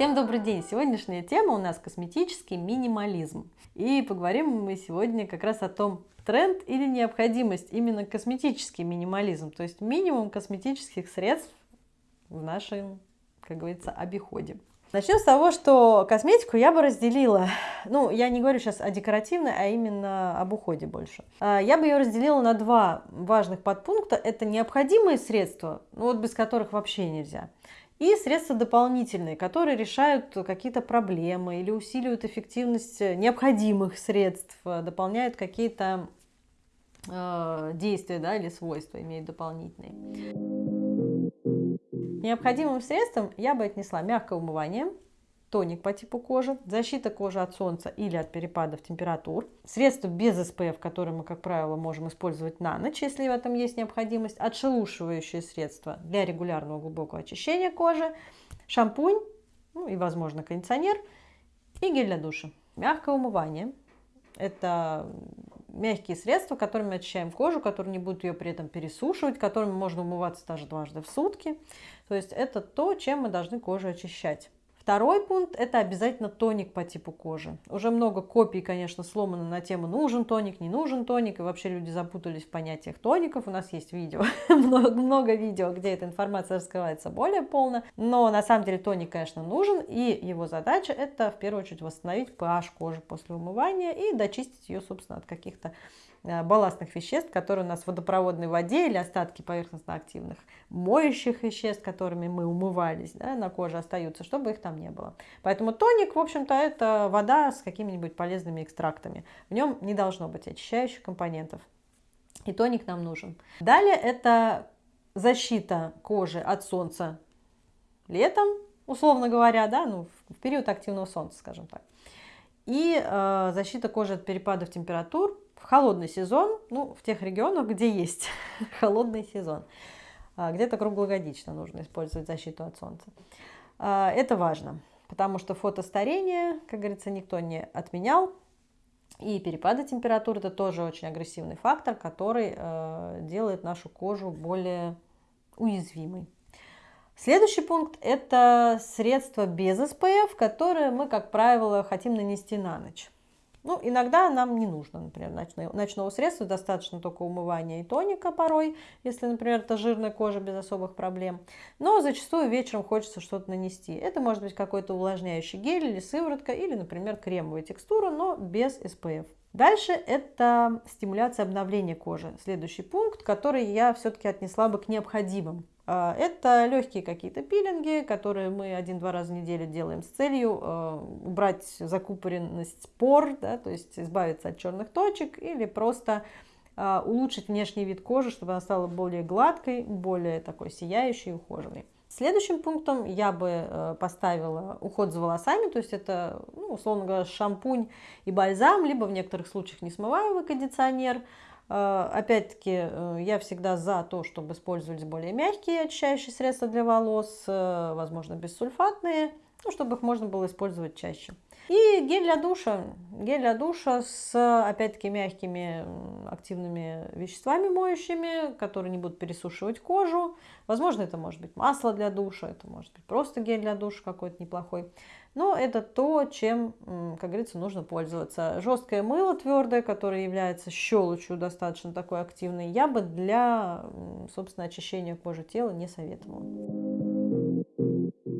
Всем добрый день! Сегодняшняя тема у нас косметический минимализм. И поговорим мы сегодня как раз о том, тренд или необходимость именно косметический минимализм, то есть минимум косметических средств в нашем, как говорится, обиходе. Начнем с того, что косметику я бы разделила, ну, я не говорю сейчас о декоративной, а именно об уходе больше. А, я бы ее разделила на два важных подпункта. Это необходимые средства, ну, вот без которых вообще нельзя и средства дополнительные, которые решают какие-то проблемы или усиливают эффективность необходимых средств, дополняют какие-то э, действия да, или свойства, имеют дополнительные. Необходимым средством я бы отнесла мягкое умывание, тоник по типу кожи, защита кожи от солнца или от перепадов температур, средства без SPF, которые мы, как правило, можем использовать на ночь, если в этом есть необходимость, отшелушивающие средства для регулярного глубокого очищения кожи, шампунь, ну и, возможно, кондиционер и гель для душа. Мягкое умывание – это мягкие средства, которыми очищаем кожу, которые не будут ее при этом пересушивать, которыми можно умываться даже дважды в сутки. То есть это то, чем мы должны кожу очищать. Второй пункт – это обязательно тоник по типу кожи. Уже много копий, конечно, сломано на тему нужен тоник, не нужен тоник, и вообще люди запутались в понятиях тоников. У нас есть видео, много, много видео, где эта информация раскрывается более полно. Но на самом деле тоник, конечно, нужен, и его задача – это в первую очередь восстановить pH кожи после умывания и дочистить ее, собственно, от каких-то балластных веществ, которые у нас в водопроводной воде или остатки поверхностно-активных моющих веществ, которыми мы умывались да, на коже остаются, чтобы их там не было. Поэтому тоник, в общем-то, это вода с какими-нибудь полезными экстрактами. В нем не должно быть очищающих компонентов. И тоник нам нужен. Далее это защита кожи от солнца летом, условно говоря, да, ну, в период активного солнца, скажем так. И э, защита кожи от перепадов температур холодный сезон, ну, в тех регионах, где есть холодный сезон, а, где-то круглогодично нужно использовать защиту от солнца. А, это важно, потому что фотостарение, как говорится, никто не отменял, и перепады температуры это тоже очень агрессивный фактор, который э, делает нашу кожу более уязвимой. Следующий пункт – это средства без SPF, которые мы, как правило, хотим нанести на ночь. Ну, иногда нам не нужно, например, ночного, ночного средства, достаточно только умывания и тоника порой, если, например, это жирная кожа без особых проблем. Но зачастую вечером хочется что-то нанести. Это может быть какой-то увлажняющий гель или сыворотка, или, например, кремовая текстура, но без SPF. Дальше это стимуляция обновления кожи. Следующий пункт, который я все-таки отнесла бы к необходимым. А, это легкие какие-то пилинги, которые мы один-два раза в неделю делаем с целью а, убрать закупоренность пор, да, то есть избавиться от черных точек или просто а, улучшить внешний вид кожи, чтобы она стала более гладкой, более такой сияющей, ухоженной. Следующим пунктом я бы поставила уход за волосами, то есть это, ну, условно говоря, шампунь и бальзам, либо в некоторых случаях несмываемый кондиционер. Э, опять-таки, э, я всегда за то, чтобы использовались более мягкие очищающие средства для волос, возможно, бессульфатные, ну, чтобы их можно было использовать чаще. И гель для душа. Гель для душа с, опять-таки, мягкими активными веществами моющими, которые не будут пересушивать кожу. Возможно, это может быть масло для душа, это может быть просто гель для душа какой-то неплохой. Но это то, чем, как говорится, нужно пользоваться. Жесткое мыло твердое, которое является щелочью достаточно такой активной, я бы для, собственно, очищения кожи тела не советовала.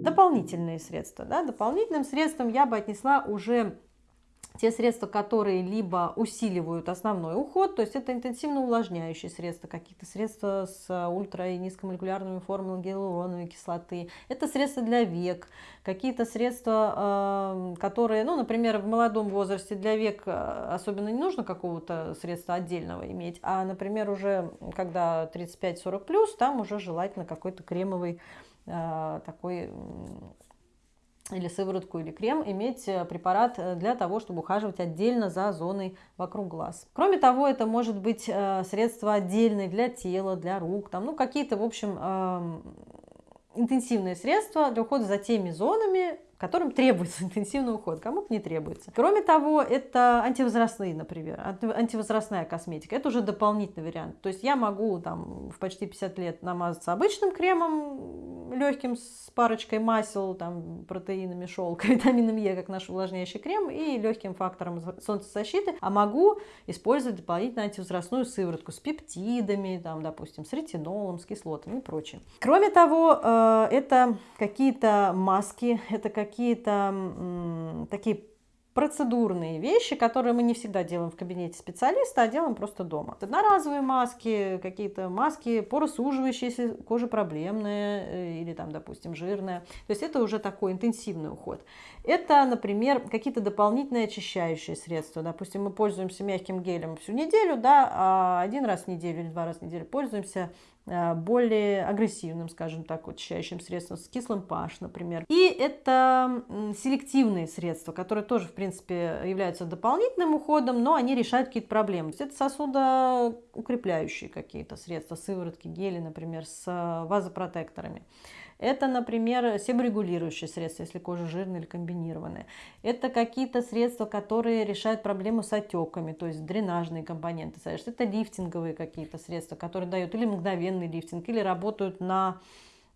Дополнительные средства. Да? Дополнительным средством я бы отнесла уже те средства, которые либо усиливают основной уход, то есть это интенсивно увлажняющие средства, какие-то средства с ультра- и низкомолекулярными формулами гиалуроновой кислоты, это средства для век, какие-то средства, эм, которые, ну, например, в молодом возрасте для век э, особенно не нужно какого-то средства отдельного иметь, а, например, уже когда 35-40+, там уже желательно какой-то кремовый такой или сыворотку, или крем, иметь э, препарат э, для того, чтобы ухаживать отдельно за зоной вокруг глаз. Кроме того, это может быть э, средство отдельное для тела, для рук, там, ну, какие-то, в общем, интенсивные средства для ухода за теми зонами, которым требуется интенсивный уход, кому-то не требуется. Кроме того, это антивозрастные, например, антивозрастная косметика. Это уже дополнительный вариант. То есть я могу там в почти 50 лет намазаться обычным кремом легким с парочкой масел, там, протеинами шелка, витамином Е, как наш увлажняющий крем, и легким фактором солнцезащиты, а могу использовать дополнительно антивозрастную сыворотку с пептидами, там, допустим, с ретинолом, с кислотами и прочее. Кроме того, э, это какие-то маски, это какие-то такие процедурные вещи, которые мы не всегда делаем в кабинете специалиста, а делаем просто дома. Одноразовые маски, какие-то маски поросуживающие, если кожа проблемная э, или там, допустим, жирная. То есть это уже такой интенсивный уход. Это, например, какие-то дополнительные очищающие средства. Допустим, мы пользуемся мягким гелем всю неделю, да, а один раз в неделю или два раза в неделю пользуемся более агрессивным, скажем так, очищающим средством, с кислым pH, например. И это селективные средства, которые тоже, в принципе, являются дополнительным уходом, но они решают какие-то проблемы. То есть это сосудоукрепляющие какие-то средства, сыворотки, гели, например, с э, вазопротекторами. Это, например, себорегулирующие средства, если кожа жирная или комбинированная. Это какие-то средства, которые решают проблему с отеками, то есть дренажные компоненты. Это лифтинговые какие-то средства, которые дают или мгновенный лифтинг, или работают на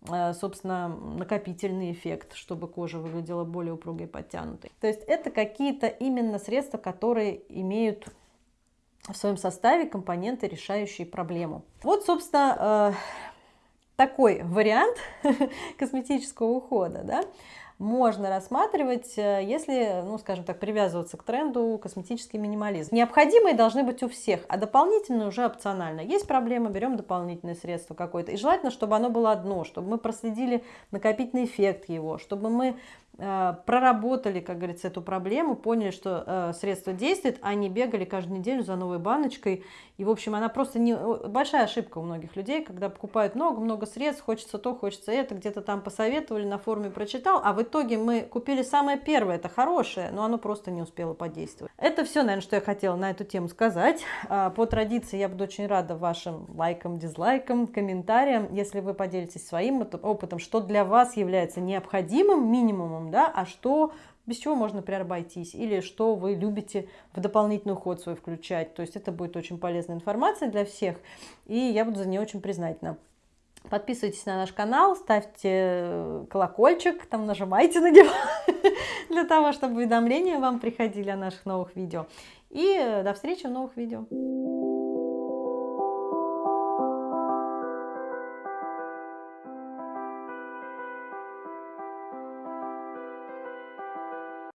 э, собственно, накопительный эффект, чтобы кожа выглядела более упругой и подтянутой. То есть это какие-то именно средства, которые имеют в своем составе компоненты, решающие проблему. Вот, собственно, э, такой вариант косметического ухода, да, можно рассматривать, э, если, ну, скажем так, привязываться к тренду косметический минимализм. Необходимые должны быть у всех, а дополнительные уже опционально. Есть проблема, берем дополнительное средство какое-то. И желательно, чтобы оно было одно, чтобы мы проследили накопительный эффект его, чтобы мы проработали, как говорится, эту проблему, поняли, что э, средство действует, а не бегали каждую неделю за новой баночкой. И, в общем, она просто не... Большая ошибка у многих людей, когда покупают много-много средств, хочется то, хочется это, где-то там посоветовали, на форуме прочитал, а в итоге мы купили самое первое, это хорошее, но оно просто не успело подействовать. Это все, наверное, что я хотела на эту тему сказать. А, по традиции я буду очень рада вашим лайкам, дизлайкам, комментариям, если вы поделитесь своим опытом, что для вас является необходимым минимумом да, а что, без чего можно, например, обойтись, или что вы любите в дополнительный уход свой включать. То есть это будет очень полезная информация для всех, и я буду за нее очень признательна. Подписывайтесь на наш канал, ставьте колокольчик, там нажимайте на него, для того, чтобы уведомления вам приходили о наших новых видео. И до встречи в новых видео.